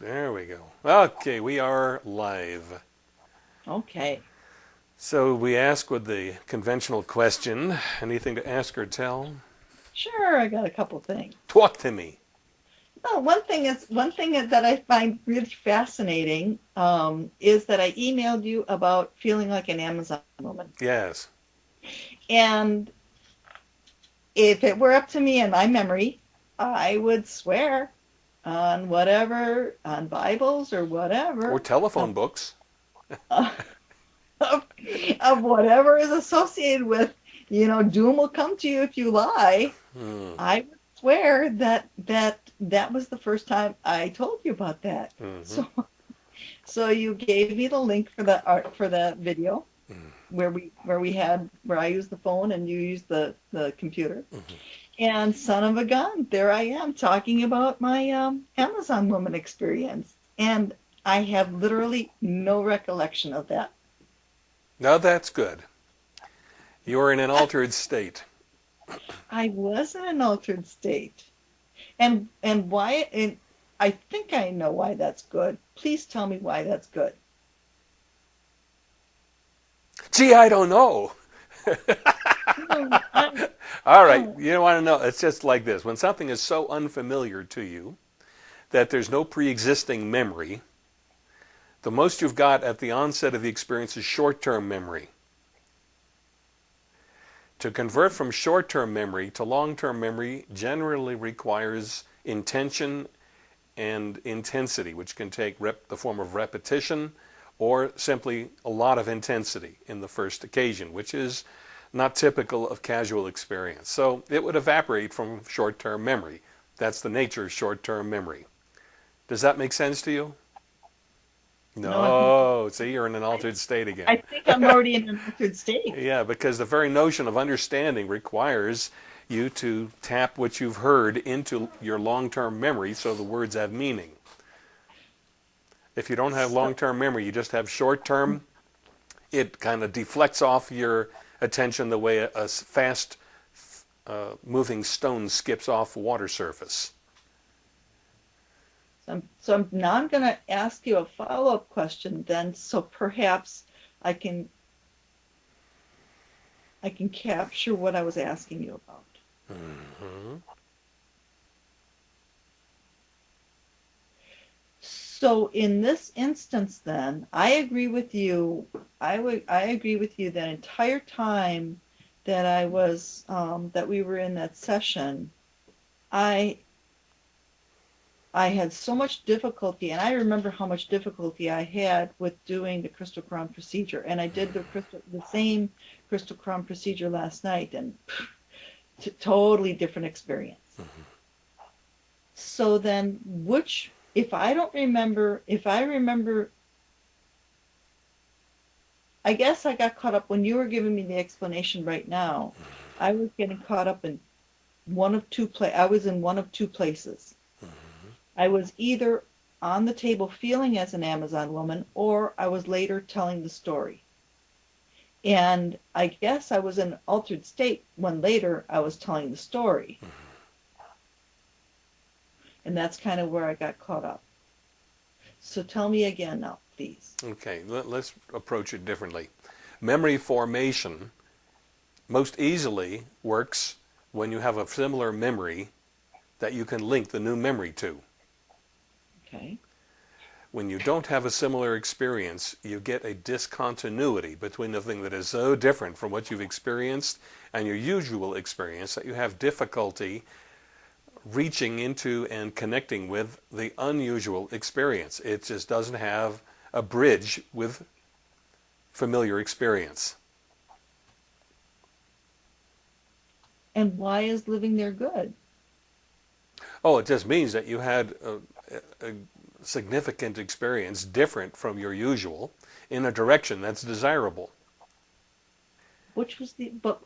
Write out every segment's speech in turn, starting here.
There we go. Okay, we are live. Okay. So we ask with the conventional question, anything to ask or tell? Sure, I got a couple things. Talk to me. Well, one thing is one thing that I find really fascinating um, is that I emailed you about feeling like an Amazon woman. Yes. And if it were up to me and my memory, I would swear on whatever, on Bibles or whatever. Or telephone books. of, of whatever is associated with, you know, doom will come to you if you lie. Hmm. I would swear that that that was the first time I told you about that. Mhm. So, so you gave me the link for the art for the video Mm. where we where we had where I used the phone and you used the the computer. Mhm. And son of a gun, there I am talking about my um, Amazon woman experience, and I have literally no recollection of that. Now that's good. You're in an altered state. I was in an altered state, and and why? And I think I know why that's good. Please tell me why that's good. Gee, I don't know. I- All right, oh. you don't want to know? It's just like this. When something is so unfamiliar to you that there's no pre-existing memory, the most you've got at the onset of the experience is short-term memory. To convert from short-term memory to long-term memory generally requires intention and intensity, which can take rep- the form of repetition or simply a lot of intensity in the first occasion, which is not typical of casual experience. So it would evaporate from short-term memory. That's the nature of short-term memory. Does that make sense to you? No, No. See, you're in an altered state again. I think I'm already in an altered state. Yeah, because the very notion of understanding requires you to tap what you've heard into your long-term memory so the words have meaning. If you don't have long-term memory, you just have short-term, it kind of deflects off your attention the way a, fast uh, moving stone skips off water surface. So, I'm, so I'm, now I'm going to ask you a follow-up question then, so perhaps I can I can capture what I was asking you about. Mhm. So in this instance then, I agree with you. I would I agree with you that entire time that I was um, that we were in that session, I I had so much difficulty, and I remember how much difficulty I had with doing the crystal crown procedure. And I did the crystal the same crystal crown procedure last night, and t- totally different experience. So then, which, if I don't remember, if I remember, I guess I got caught up when you were giving me the explanation right now. I was getting caught up in one of two play. I was in one of two places. Mm-hmm. I was either on the table feeling as an Amazon woman, or I was later telling the story. And I guess I was in an altered state when later I was telling the story. Mm-hmm. And that's kind of where I got caught up. So tell me again now, please. Okay, let, us approach it differently. Memory formation most easily works when you have a similar memory that you can link the new memory to. Okay. When you don't have a similar experience, you get a discontinuity between the thing that is so different from what you've experienced and your usual experience that you have difficulty reaching into and connecting with the unusual experience. It just doesn't have a bridge with familiar experience. And why is living there good? Oh, it just means that you had a, a significant experience different from your usual in a direction that's desirable. Which was the but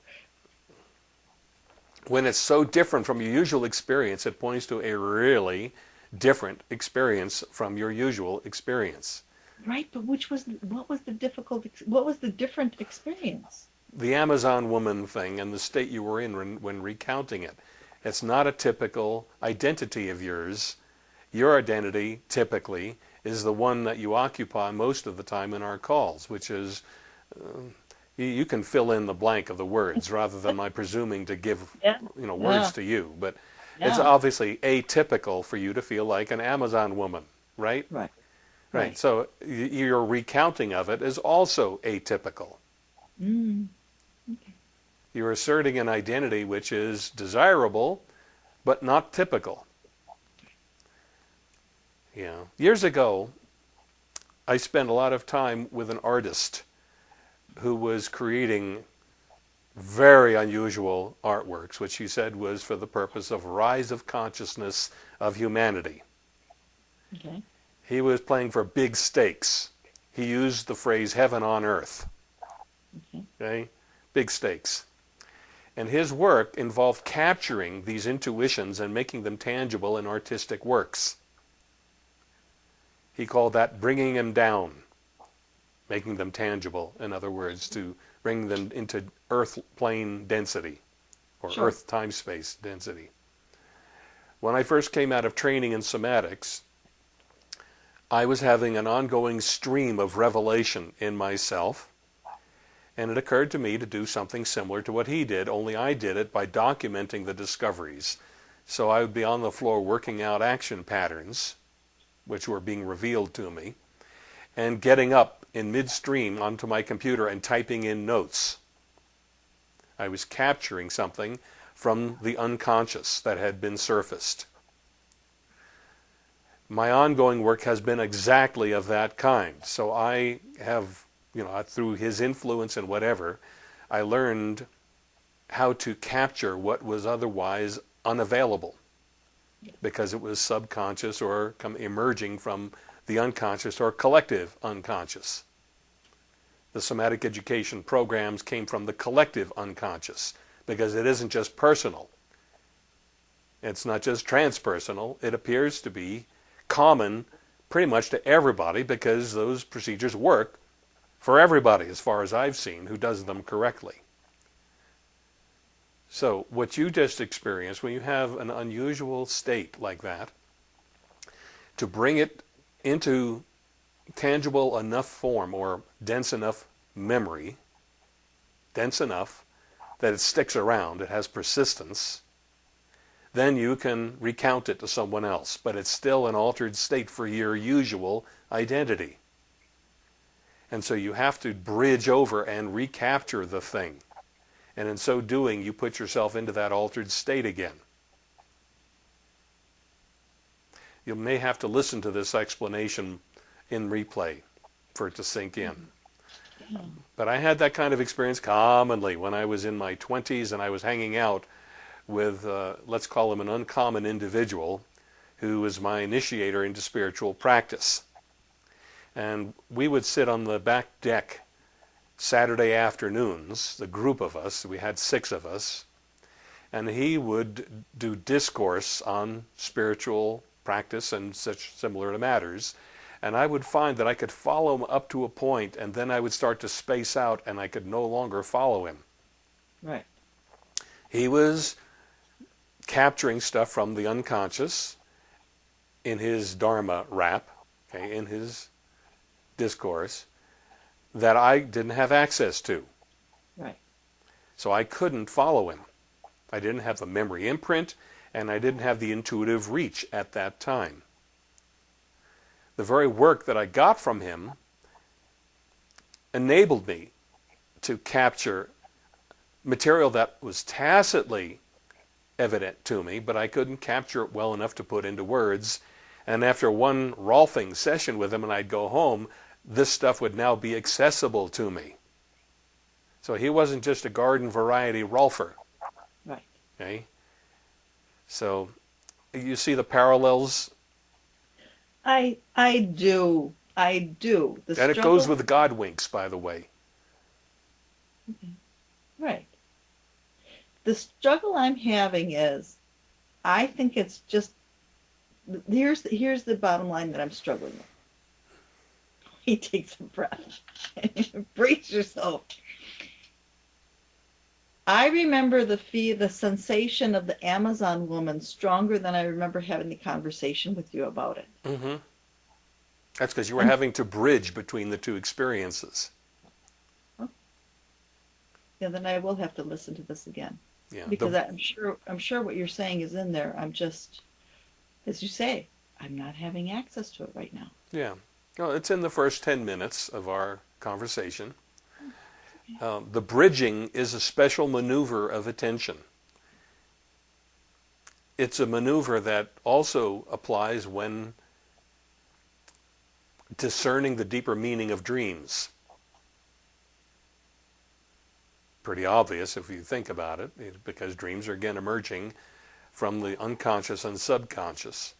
When it's so different from your usual experience, it points to a really different experience from your usual experience. right, but which was what was the difficult what was the different experience? The Amazon woman thing and the state you were in when, when recounting it, it's not a typical identity of yours. Your identity, typically, is the one that you occupy most of the time in our calls, which is uh, you, you, can fill in the blank of the words rather than my presuming to give Yeah. you know words Yeah. to you. But it's obviously atypical for you to feel like an Amazon woman, right? Right. Right. Right. So y- your recounting of it is also atypical. Mm. You're asserting an identity which is desirable, but not typical. Yeah. Years ago, I spent a lot of time with an artist who was creating very unusual artworks, which he said was for the purpose of rise of consciousness of humanity. Okay. He was playing for big stakes. He used the phrase heaven on earth. Okay. Okay? Big stakes. And his work involved capturing these intuitions and making them tangible in artistic works. He called that bringing him down, making them tangible, in other words, to bring them into earth plane density or Sure. earth time space density. When I first came out of training in somatics, I was having an ongoing stream of revelation in myself and it occurred to me to do something similar to what he did, only I did it by documenting the discoveries. So I would be on the floor working out action patterns, which were being revealed to me, and getting up in midstream onto my computer and typing in notes. I was capturing something from the unconscious that had been surfaced. My ongoing work has been exactly of that kind. So I have you know, through his influence and whatever, I learned how to capture what was otherwise unavailable because it was subconscious or come emerging from the unconscious or collective unconscious. The somatic education programs came from the collective unconscious because it isn't just personal. It's not just transpersonal. It appears to be common pretty much to everybody because those procedures work for everybody, as far as I've seen, who does them correctly. So, what you just experienced, when you have an unusual state like that, to bring it into tangible enough form or dense enough memory, dense enough that it sticks around, it has persistence, then you can recount it to someone else. But it's still an altered state for your usual identity. And so you have to bridge over and recapture the thing. And in so doing, you put yourself into that altered state again. You may have to listen to this explanation in replay for it to sink in. Yeah. But I had that kind of experience commonly when I was in my 20s and I was hanging out with, uh, let's call him an uncommon individual who was my initiator into spiritual practice. And we would sit on the back deck Saturday afternoons, the group of us, we had six of us, and he would do discourse on spiritual practice and such similar matters. And I would find that I could follow him up to a point, and then I would start to space out, and I could no longer follow him. Right. He was capturing stuff from the unconscious in his Dharma rap, okay, in his discourse, that I didn't have access to. Right. So I couldn't follow him. I didn't have the memory imprint, and I didn't have the intuitive reach at that time. The very work that I got from him enabled me to capture material that was tacitly evident to me, but I couldn't capture it well enough to put into words. And after one Rolfing session with him and I'd go home, this stuff would now be accessible to me. So he wasn't just a garden variety Rolfer. Right. Okay? So you see the parallels? I I do. I do. The And it goes with God winks, by the way. Right. The struggle I'm having is, I think it's just. Here's the, here's the bottom line that I'm struggling with. He takes a breath. Brace yourself. I remember the fee, the sensation of the Amazon woman stronger than I remember having the conversation with you about it. Mm-hmm. That's because you were having to bridge between the two experiences. Yeah, then I will have to listen to this again Yeah. because the- I'm sure I'm sure what you're saying is in there. I'm just, as you say, I'm not having access to it right now. Yeah. Well, it's in the first 10 minutes of our conversation. Um, the bridging is a special maneuver of attention. It's a maneuver that also applies when discerning the deeper meaning of dreams. Pretty obvious if you think about it, because dreams are again emerging from the unconscious and subconscious.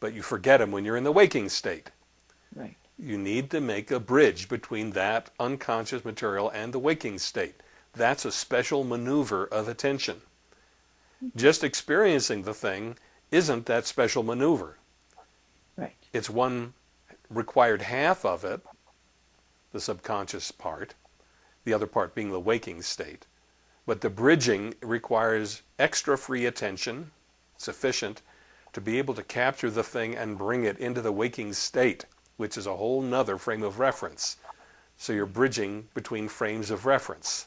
But you forget them when you're in the waking state Right. You need to make a bridge between that unconscious material and the waking state. That's a special maneuver of attention. Just experiencing the thing isn't that special maneuver. Right. It's one required half of it, the subconscious part, the other part being the waking state. But the bridging requires extra free attention, sufficient to be able to capture the thing and bring it into the waking state, which is a whole nother frame of reference. So you're bridging between frames of reference.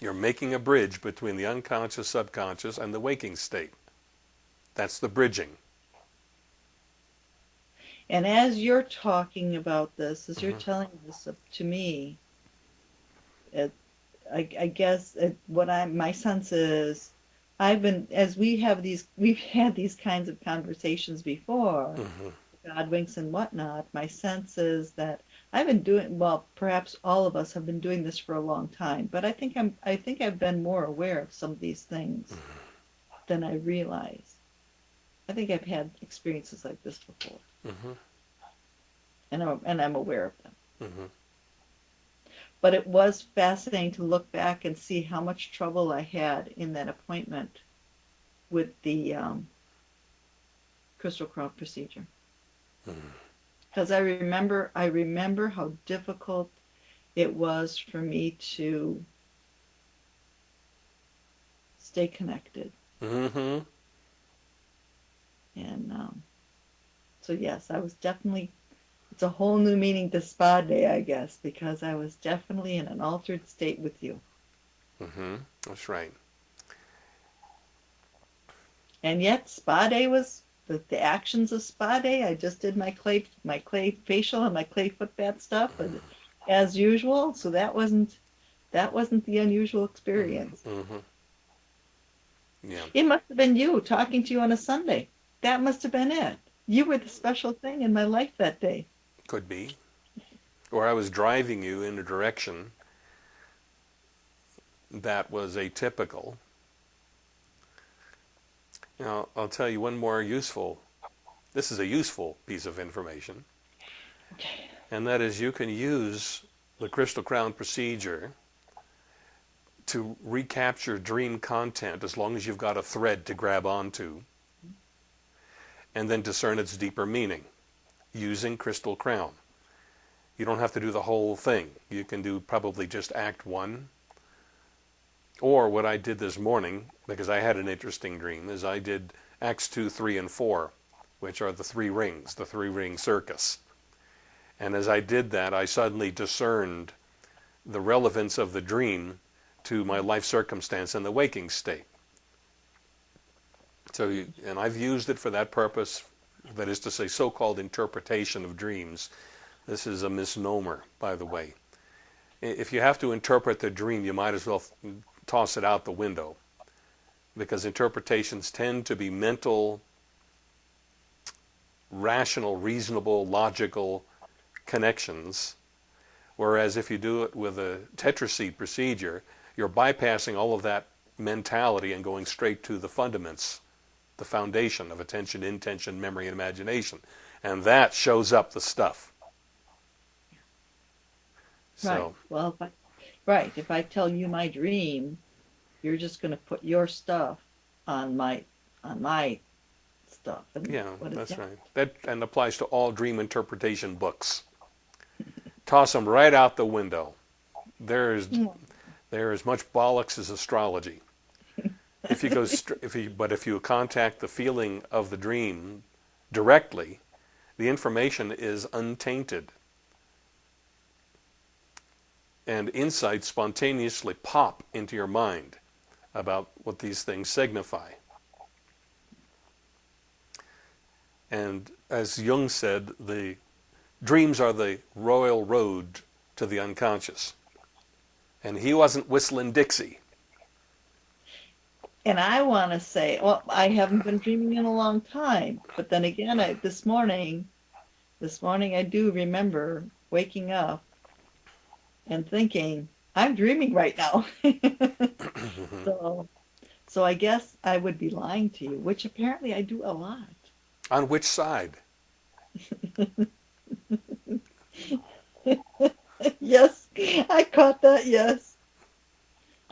You're making a bridge between the unconscious, subconscious, and the waking state. That's the bridging. And as you're talking about this, as you're Mhm. telling this to me, it, I, I guess it, what I my sense is, I've been as we have these we've had these kinds of conversations before, hmm God winks and whatnot. My sense is that I've been doing well. Perhaps all of us have been doing this for a long time, but I think I'm I think I've been more aware of some of these things than I realize. I think I've had experiences like this before, hmm and I'm, and I'm aware of them. Hmm But it was fascinating to look back and see how much trouble I had in that appointment with the um, crystal crown procedure. Because I remember, I remember how difficult it was for me to stay connected, Mm-hmm. and um, so yes, I was definitely. It's a whole new meaning to spa day, I guess, because I was definitely in an altered state with you. Mm-hmm. That's right. And yet, spa day was the, the actions of spa day. I just did my clay my clay facial and my clay foot bath stuff, and as usual. So that wasn't that wasn't the unusual experience. hmm Yeah. It must have been you talking to you on a Sunday. That must have been it. You were the special thing in my life that day. Could be. Or I was driving you in a direction that was atypical. Now, I'll tell you one more useful, this is a useful piece of information, and that is you can use the Crystal Crown procedure to recapture dream content as long as you've got a thread to grab onto and then discern its deeper meaning using Crystal Crown. You don't have to do the whole thing. You can do probably just act one. Or what I did this morning, because I had an interesting dream, is I did acts two, three, and four, which are the three rings, the three ring circus. And as I did that, I suddenly discerned the relevance of the dream to my life circumstance in the waking state. So, you, and I've used it for that purpose, that is to say, so-called interpretation of dreams. This is a misnomer, by the way. If you have to interpret the dream, you might as well toss it out the window, because interpretations tend to be mental, rational, reasonable, logical connections, whereas if you do it with a tetraseed procedure, you're bypassing all of that mentality and going straight to the fundaments the foundation of attention, intention, memory, and imagination. And that shows up the stuff. Right. So, Well, if I, right. If I tell you my dream, you're just going to put your stuff on my on my stuff. Yeah, that's that? right. That and applies to all dream interpretation books. Toss them right out the window. there's hmm. there is much bollocks as astrology. If you go, if you, but if you contact the feeling of the dream directly, the information is untainted, and insights spontaneously pop into your mind about what these things signify. And as Jung said, the dreams are the royal road to the unconscious. And he wasn't whistling Dixie. And I want to say, well, I haven't been dreaming in a long time, but then again, I, this morning, this morning I do remember waking up and thinking, I'm dreaming right now. so, so I guess I would be lying to you, which apparently I do a lot. On which side? yes, I caught that. Yes.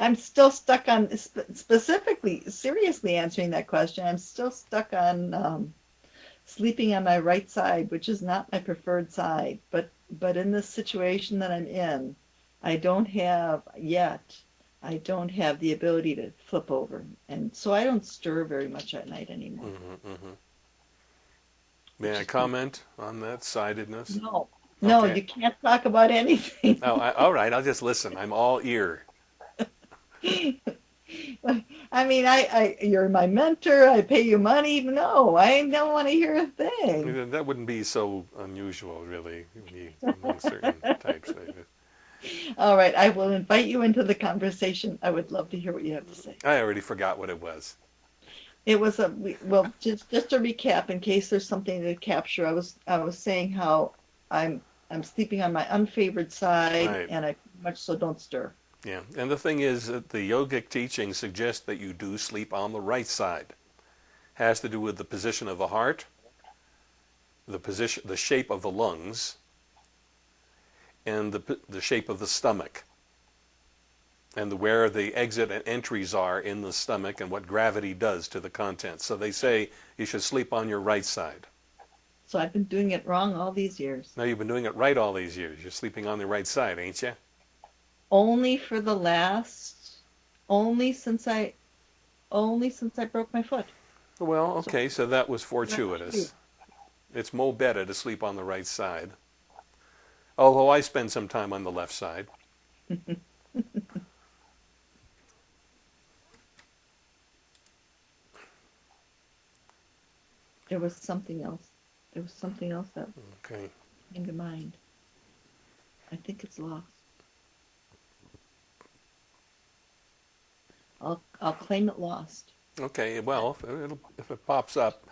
I'm still stuck on sp- specifically, seriously answering that question. I'm still stuck on um, sleeping on my right side, which is not my preferred side. But but in this situation that I'm in, I don't have yet. I don't have the ability to flip over, and so I don't stir very much at night anymore. hmm hmm May I comment on that sidedness? No, no, Okay. you can't talk about anything. Oh, I, all right. I'll just listen. I'm all ear. I mean, I, I, you're my mentor. I pay you money. No, I don't want to hear a thing. That wouldn't be so unusual, really, among certain types. All right, I will invite you into the conversation. I would love to hear what you have to say. I already forgot what it was. It was a well, just just to recap, in case there's something to capture. I was I was saying how I'm I'm sleeping on my unfavored side, Right. and I much so don't stir. Yeah, and the thing is that the yogic teaching suggests that you do sleep on the right side. Has to do with the position of the heart, the position, the shape of the lungs, and the the shape of the stomach, and the, where the exit and entries are in the stomach, and what gravity does to the contents. So they say you should sleep on your right side. So I've been doing it wrong all these years. Now you've been doing it right all these years. You're sleeping on the right side, ain't you? Only for the last, only since I, only since I broke my foot. Well, okay, so that was fortuitous. It's mo better to sleep on the right side. Although I spend some time on the left side. There was something else. There was something else that Okay. came to mind. I think it's lost. I'll I'll claim it lost. Okay, well, if, it'll, if it pops up,